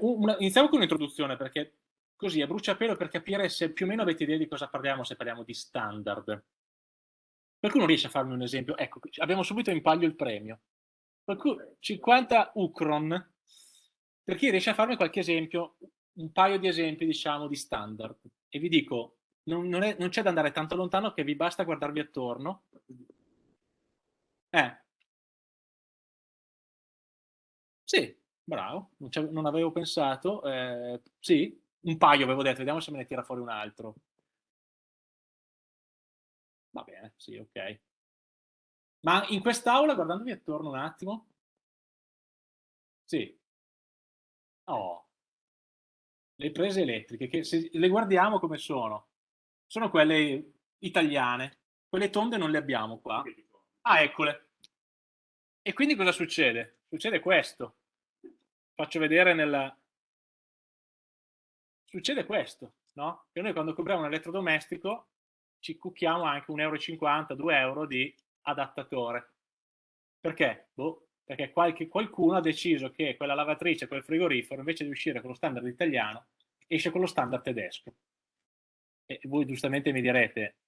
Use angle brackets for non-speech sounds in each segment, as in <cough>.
una, iniziamo con un'introduzione perché così a bruciapelo per capire se più o meno avete idea di cosa parliamo se parliamo di standard. Qualcuno riesce a farmi un esempio? Ecco, abbiamo subito in palio il premio. Qualcuno, 50 Ucron. Per chi riesce a farmi qualche esempio, un paio di esempi, diciamo, di standard. E vi dico, non, non c'è da andare tanto lontano che vi basta guardarvi attorno. Eh. Sì, bravo, non, non avevo pensato. Eh, sì, un paio avevo detto, vediamo se me ne tira fuori un altro. Va bene, sì, ok. Ma in quest'aula, guardandovi attorno un attimo, sì. Oh. Le prese elettriche, che se le guardiamo come sono, sono quelle italiane. Quelle tonde non le abbiamo qua. Ah, eccole. E quindi cosa succede? Succede questo. Faccio vedere nella... Succede questo, no? Che noi quando compriamo un elettrodomestico ci cucchiamo anche 1,50 euro, 2 euro di adattatore. Perché? Boh, perché qualche, qualcuno ha deciso che quella lavatrice, quel frigorifero, invece di uscire con lo standard italiano, esce con lo standard tedesco. E voi giustamente mi direte,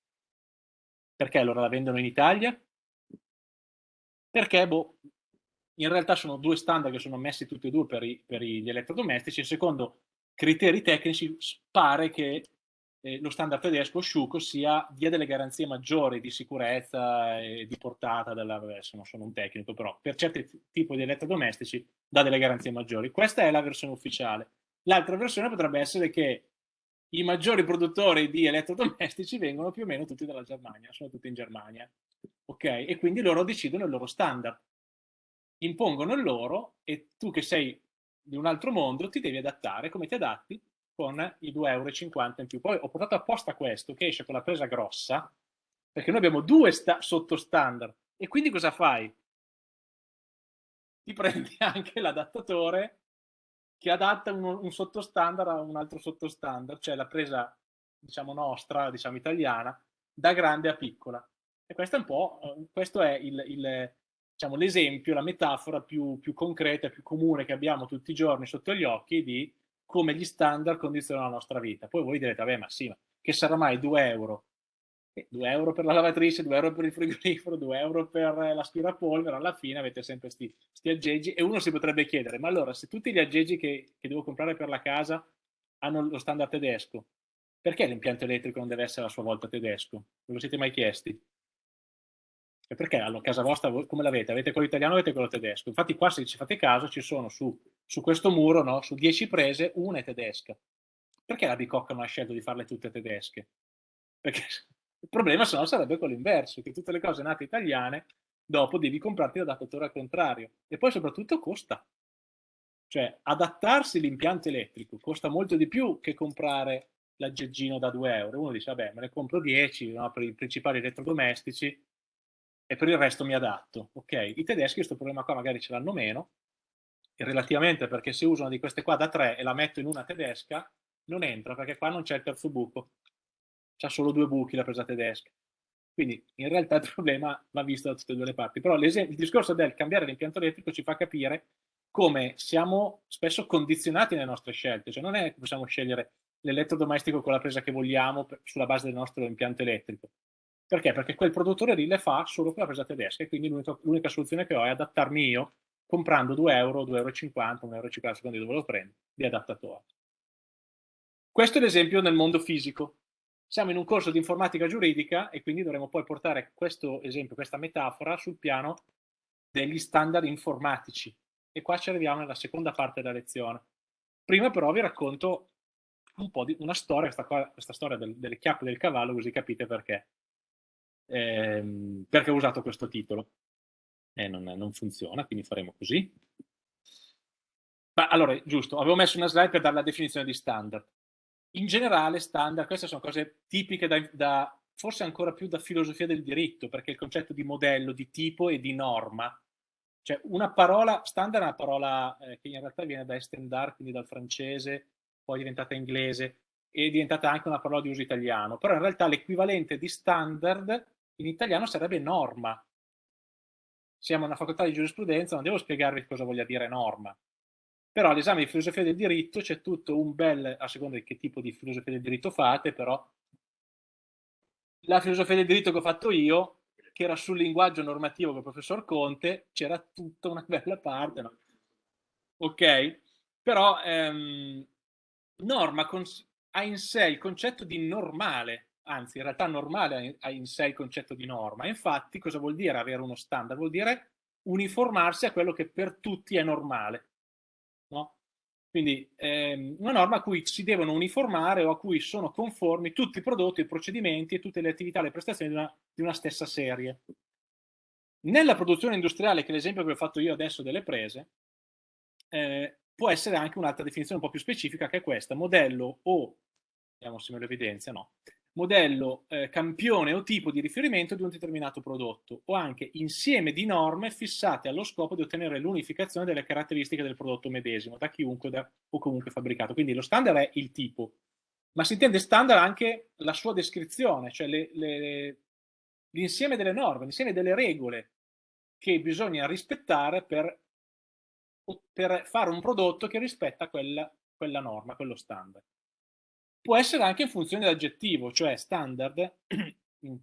perché allora la vendono in Italia? Perché, boh, in realtà sono due standard che sono messi tutti e due per, i, per gli elettrodomestici, secondo criteri tecnici pare che eh, lo standard tedesco Schuko sia, dia delle garanzie maggiori di sicurezza e di portata, della, adesso non sono un tecnico, però per certi tipi di elettrodomestici dà delle garanzie maggiori. Questa è la versione ufficiale. L'altra versione potrebbe essere che i maggiori produttori di elettrodomestici vengono più o meno tutti dalla Germania, sono tutti in Germania, ok? E quindi loro decidono il loro standard, impongono il loro e tu che sei di un altro mondo ti devi adattare, come ti adatti? con i 2,50 euro in più. Poi ho portato apposta questo che esce con la presa grossa, perché noi abbiamo due sottostandard. E quindi cosa fai? Ti prendi <laughs> anche l'adattatore che adatta un, un sottostandard a un altro sottostandard, cioè la presa, diciamo, nostra, diciamo, italiana, da grande a piccola. E questo è un po', eh, questo è il, il diciamo, l'esempio, la metafora più, più concreta, più comune che abbiamo tutti i giorni sotto gli occhi di come gli standard condizionano la nostra vita. Poi voi direte, vabbè, ma sì, ma che sarà mai 2 euro? 2 euro per la lavatrice, 2 euro per il frigorifero, 2 euro per l'aspirapolvere, alla fine avete sempre questi aggeggi e uno si potrebbe chiedere, ma allora se tutti gli aggeggi che, che devo comprare per la casa hanno lo standard tedesco, perché l'impianto elettrico non deve essere a sua volta tedesco? Non lo siete mai chiesti? E perché a casa vostra come l'avete? Avete quello italiano o avete quello tedesco? Infatti qua se ci fate caso ci sono su, su questo muro, no, su 10 prese, una è tedesca. Perché la Bicocca non ha scelto di farle tutte tedesche? Perché il problema se no sarebbe quello inverso, che tutte le cose nate italiane dopo devi comprarti l'adattatore al contrario. E poi soprattutto costa. Cioè adattarsi l'impianto elettrico costa molto di più che comprare l'aggeggino da 2 euro. Uno dice, vabbè, me ne compro 10 no, per i principali elettrodomestici, e per il resto mi adatto. Ok, i tedeschi questo problema qua magari ce l'hanno meno, relativamente perché se uso una di queste qua da 3 e la metto in una tedesca, non entra perché qua non c'è il terzo buco, c'ha solo due buchi la presa tedesca. Quindi in realtà il <laughs> problema va visto da tutte e due le parti. Però il discorso del cambiare l'impianto elettrico ci fa capire come siamo spesso condizionati nelle nostre scelte, cioè non è che possiamo scegliere l'elettrodomestico con la presa che vogliamo sulla base del nostro impianto elettrico. Perché? Perché quel produttore lì le fa solo con la presa tedesca e quindi l'unica soluzione che ho è adattarmi io comprando 2 euro, 2,50 euro, 1,50 euro, a seconda di dove lo prendo, di adattatore. Questo è l'esempio nel mondo fisico. Siamo in un corso di informatica giuridica e quindi dovremo poi portare questo esempio, questa metafora sul piano degli standard informatici. E qua ci arriviamo nella seconda parte della lezione. Prima però vi racconto un po' di una storia, questa, qua, questa storia del, delle chiappe del cavallo, così capite perché ehm, perché ho usato questo titolo. E non, non funziona, quindi faremo così. Ma allora, giusto, avevo messo una slide per dare la definizione di standard. In generale, standard, queste sono cose tipiche da, da, forse ancora più da filosofia del diritto, perché il concetto di modello, di tipo e di norma, cioè una parola, standard è una parola eh, che in realtà viene da estendar, quindi dal francese, poi è diventata inglese, e è diventata anche una parola di uso italiano, però in realtà l'equivalente di standard in italiano sarebbe norma. Siamo una facoltà di giurisprudenza, non devo spiegarvi cosa voglia dire norma. però all'esame di filosofia del diritto c'è tutto un bel, a seconda di che tipo di filosofia del diritto fate, però la filosofia del diritto che ho fatto io, che era sul linguaggio normativo il professor Conte, c'era tutta una <laughs> bella parte, no? ok? Però ehm, norma ha in sé il concetto di normale, anzi in realtà normale ha in sé il concetto di norma. Infatti cosa vuol dire avere uno standard? Vuol dire uniformarsi a quello che per tutti è normale. No? Quindi ehm, una norma a cui si devono uniformare o a cui sono conformi tutti i prodotti, i procedimenti e tutte le attività, le prestazioni di una, di una stessa serie. Nella produzione industriale, che è l'esempio che ho fatto io adesso delle prese, eh, può essere anche un'altra definizione un po' più specifica che è questa, modello o, vediamo se me lo evidenzia, no, modello, eh, campione o tipo di riferimento di un determinato prodotto o anche insieme di norme fissate allo scopo di ottenere l'unificazione delle caratteristiche del prodotto medesimo da chiunque da, o comunque fabbricato. Quindi lo standard è il tipo, ma si intende standard anche la sua descrizione, cioè l'insieme delle norme, l'insieme delle regole che bisogna rispettare per, per fare un prodotto che rispetta quella, quella norma, quello standard può essere anche in funzione dell'aggettivo, cioè standard, <clears throat>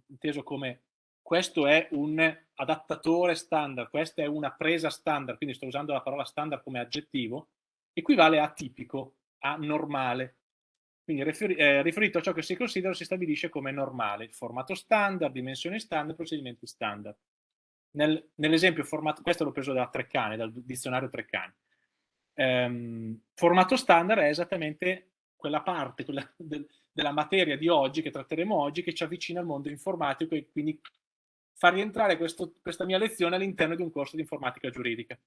inteso come questo è un adattatore standard, questa è una presa standard, quindi sto usando la parola standard come aggettivo, equivale a tipico, a normale. Quindi eh, riferito a ciò che si considera si stabilisce come normale, formato standard, dimensioni standard, procedimenti standard. Nel, nell'esempio formato, questo l'ho preso da Treccani, dal dizionario Treccani. Um, formato standard è esattamente quella parte quella del, della materia di oggi, che tratteremo oggi, che ci avvicina al mondo informatico e quindi far rientrare questo, questa mia lezione all'interno di un corso di informatica giuridica.